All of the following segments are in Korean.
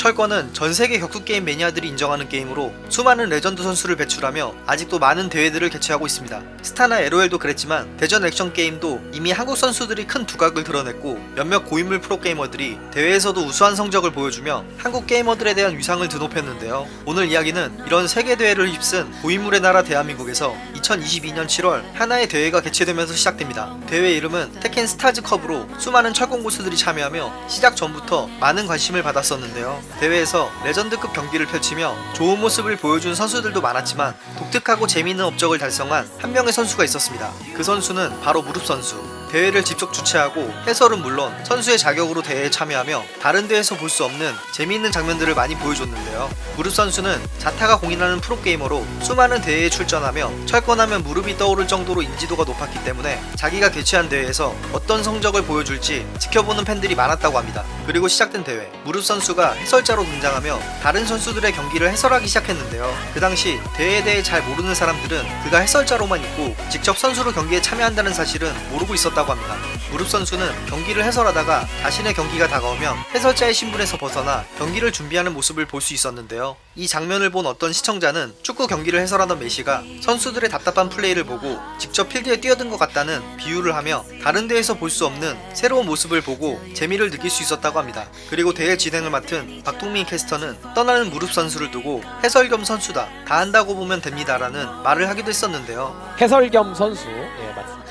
철권은 전 세계 격투 게임 매니아들이 인정하는 게임으로 수많은 레전드 선수를 배출하며 아직도 많은 대회들을 개최하고 있습니다. 스타나 LOL도 그랬지만 대전 액션 게임도 이미 한국 선수들이 큰 두각을 드러냈고 몇몇 고인물 프로게이머들이 대회에서도 우수한 성적을 보여주며 한국 게이머들에 대한 위상을 드높였는데요. 오늘 이야기는 이런 세계 대회를 휩쓴 고인물의 나라 대한민국에서 2022년 7월 하나의 대회가 개최되면서 시작됩니다. 대회 이름은 Tekken Stars컵으로 수많은 철권 고수들이 참여하며 시작 전부터 많은 관심을 받았었는데요. 대회에서 레전드급 경기를 펼치며 좋은 모습을 보여준 선수들도 많았지만 독특하고 재미있는 업적을 달성한 한 명의 선수가 있었습니다. 그 선수는 바로 무릎 선수. 대회를 직접 주최하고 해설은 물론 선수의 자격으로 대회에 참여하며 다른 대회에서 볼 수 없는 재미있는 장면들을 많이 보여줬는데요. 무릎 선수는 자타가 공인하는 프로게이머로 수많은 대회에 출전하며 철권하면 무릎이 떠오를 정도로 인지도가 높았기 때문에 자기가 개최한 대회에서 어떤 성적을 보여줄지 지켜보는 팬들이 많았다고 합니다. 그리고 시작된 대회 무릎 선수가 해설자로 등장하며 다른 선수들의 경기를 해설하기 시작했는데요. 그 당시 대회에 대해 잘 모르는 사람들은 그가 해설자로만 있고 직접 선수로 경기에 참여한다는 사실은 모르고 있었다 고 합니다. 무릎 선수는 경기를 해설하다가 자신의 경기가 다가오면 해설자의 신분에서 벗어나 경기를 준비하는 모습을 볼 수 있었는데요. 이 장면을 본 어떤 시청자는 축구 경기를 해설하던 메시가 선수들의 답답한 플레이를 보고 직접 필드에 뛰어든 것 같다는 비유를 하며 다른 데에서 볼 수 없는 새로운 모습을 보고 재미를 느낄 수 있었다고 합니다. 그리고 대회 진행을 맡은 박동민 캐스터는 떠나는 무릎 선수를 두고 해설 겸 선수다 다 한다고 보면 됩니다라는 말을 하기도 했었는데요. 해설 겸 선수. 예, 맞습니다.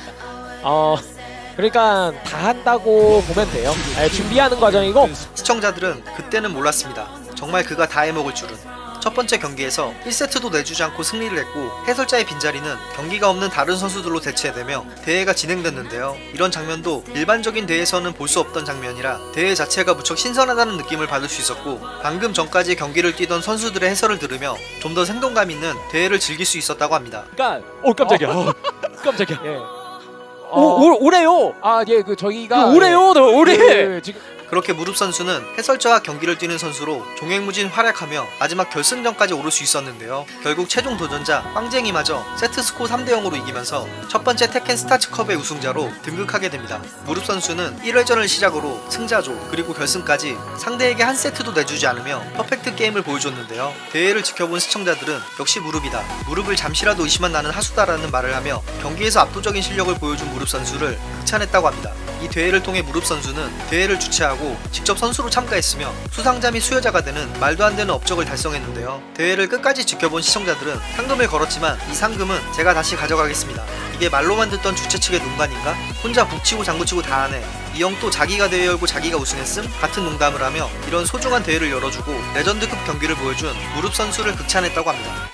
어, 그러니까 다 한다고 보면 돼요. 예, 준비하는 과정이고 시청자들은 그때는 몰랐습니다. 정말 그가 다 해먹을 줄은. 첫 번째 경기에서 1세트도 내주지 않고 승리를 했고 해설자의 빈자리는 경기가 없는 다른 선수들로 대체되며 대회가 진행됐는데요. 이런 장면도 일반적인 대회에서는 볼 수 없던 장면이라 대회 자체가 무척 신선하다는 느낌을 받을 수 있었고 방금 전까지 경기를 뛰던 선수들의 해설을 들으며 좀 더 생동감 있는 대회를 즐길 수 있었다고 합니다. 그러니까 오 깜짝이야. 어, 깜짝이야. 예. 오, 올, 올해요. 아, 예, 그 저희가 올해요, 너 올해. 예, 예, 지금 그렇게 무릎 선수는 해설자와 경기를 뛰는 선수로 종횡무진 활약하며 마지막 결승전까지 오를 수 있었는데요. 결국 최종 도전자 빵쟁이마저 세트 스코어 3대 0으로 이기면서 첫 번째 Tekken Stars컵의 우승자로 등극하게 됩니다. 무릎 선수는 1회전을 시작으로 승자조 그리고 결승까지 상대에게 한 세트도 내주지 않으며 퍼펙트 게임을 보여줬는데요. 대회를 지켜본 시청자들은 역시 무릎이다. 무릎을 잠시라도 의심한 나는 하수다라는 말을 하며 경기에서 압도적인 실력을 보여준 무릎 선수를 극찬했다고 합니다. 이 대회를 통해 무릎 선수는 대회를 주최 하고 직접 선수로 참가했으며 수상자 및 수여자가 되는 말도 안 되는 업적을 달성했는데요. 대회를 끝까지 지켜본 시청자들은 상금을 걸었지만 이 상금은 제가 다시 가져가겠습니다. 이게 말로만 듣던 주최 측의 농간인가? 혼자 북치고 장구치고 다 하네. 이 형 또 자기가 대회 열고 자기가 우승했음? 같은 농담을 하며 이런 소중한 대회를 열어주고 레전드급 경기를 보여준 무릎 선수를 극찬했다고 합니다.